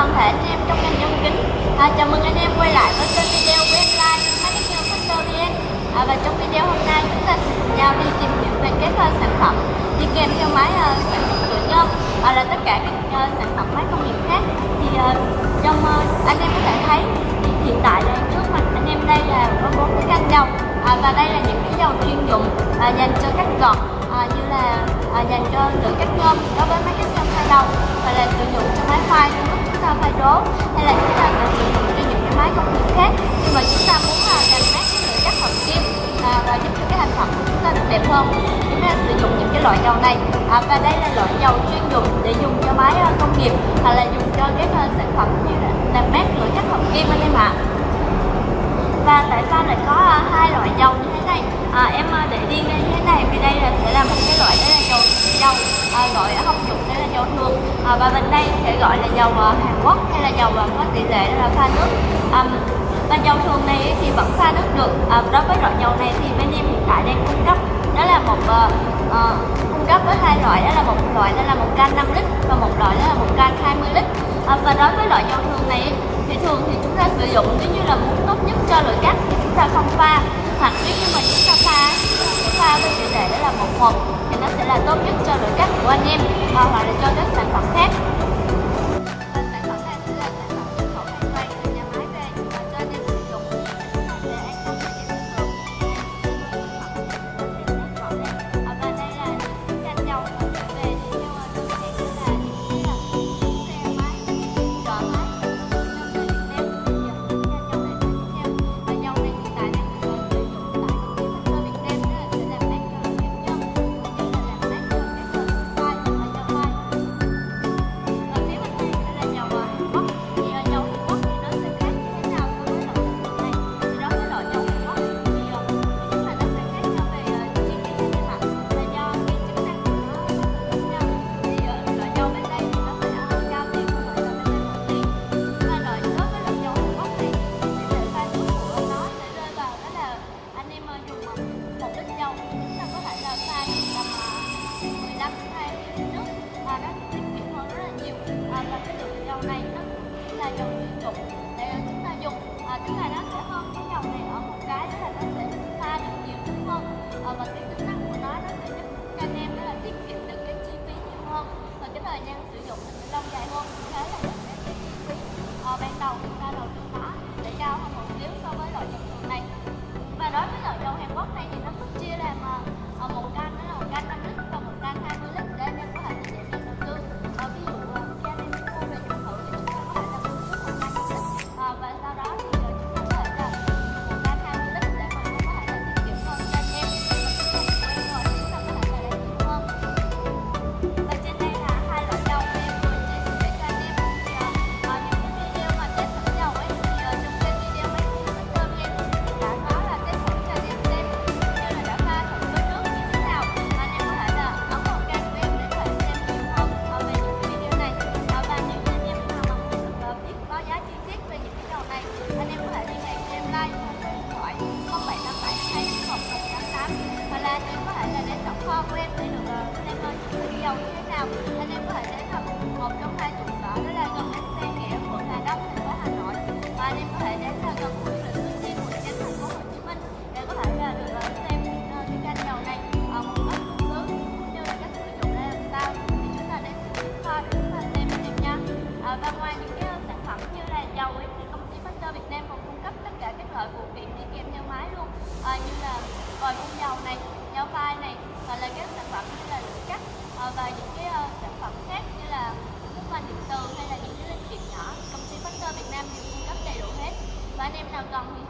Vâng, toàn thể anh em trong ngành nhôm kính? À, Chào mừng anh em quay lại với kênh video của em Lai VN à, Và trong video hôm nay chúng ta sẽ cùng nhau đi tìm hiểu về các uh, sản phẩm đi kèm theo máy uh, sản xuất nhựa nhôm và là tất cả các uh, sản phẩm máy công nghiệp khác. Thì uh, trong uh, anh em có thể thấy thì hiện tại là trước mặt anh em đây là có bốn cái can dầu à, và đây là những cái dầu chuyên dụng à, dành cho các gọt à, như là à, dành cho lửa cắt nhôm đối với máy cắt nhôm hai đầu và là sử dụng cho máy phai chúng ta phải đố hay là chúng ta phải sử dụng cho những cái máy công nghiệp khác. Nhưng mà chúng ta muốn là làm mát cái lượng chất hợp kim à, và giúp cho cái thành phẩm của chúng ta được đẹp hơn chúng ta sử dụng những cái loại dầu này. À, và đây là loại dầu chuyên dùng để dùng cho máy à, công nghiệp hoặc là dùng cho các à, sản phẩm như là làm mát lượng chất hợp kim anh em ạ. Và tại sao lại có uh, hai loại dầu như thế này? À, em uh, để riêng đây như thế này vì đây là sẽ là một cái loại đó là dầu dầu à, gọi ở học dụng dầu thường à, và bên đây sẽ gọi là dầu à, Hàn Quốc hay là dầu uh, có tỷ lệ là pha nước. À, và dầu thường này thì vẫn pha nước được. À, đối với loại dầu này thì bên em hiện tại đang cung cấp đó là một uh, uh, cung cấp với hai loại đó là một loại đó là một can 5 lít và một loại đó là một can 20 lít. À, và đối với loại dầu thường này thì thường thì chúng ta sử dụng nếu như là muốn tốt nhất cho loại cắt thì chúng ta không pha. Hoặc nếu như mà chúng ta pha chúng ta pha với tỷ lệ đó là một một thì nó sẽ là tốt nhất cho nội các của anh em hoặc là cho các sản phẩm khác. Rẻ hơn thế là dẫn đến cái chi phí ờ, ban đầu chúng ta đầu tư nó sẽ cao hơn kiện kèm theo máy luôn. À, như là vòi phun dầu này, dao phai này hoặc là các sản phẩm như là lưỡi cắt à, và những cái uh, sản phẩm khác như là nước khoan điện từ hay là những cái linh kiện nhỏ. Công ty Factor Việt Nam đều cung cấp đầy đủ hết. Và anh em nào cần thì